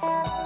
Bye.